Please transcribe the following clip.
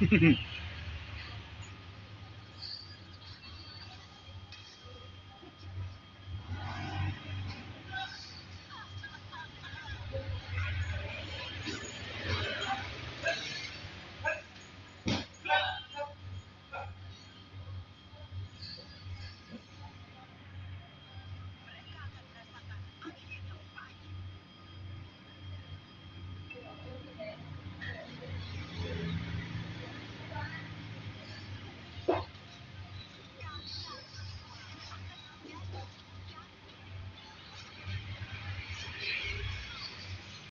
フフフ。